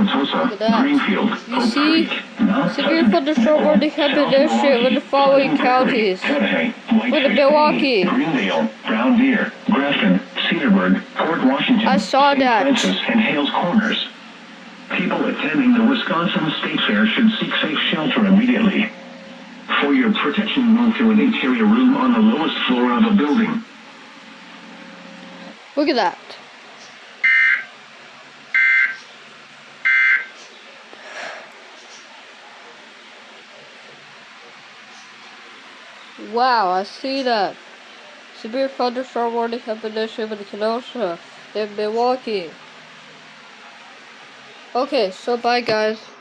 Look at that. Greenfield, You see? Severe thunderstorm warning have been issued in the following counties. Look at Milwaukee. Greendale, Brown Deer, Grafton, Cedarburg, Port Washington, I saw that. Francis, and Hales Corners. People attending the Wisconsin State Fair should seek safe shelter immediately. For your protection, move to an interior room on the lowest floor of a building. Look at that. Wow, I see that. Severe thunderstorm warning have been issued in Kenosha and Milwaukee. Okay, so bye guys.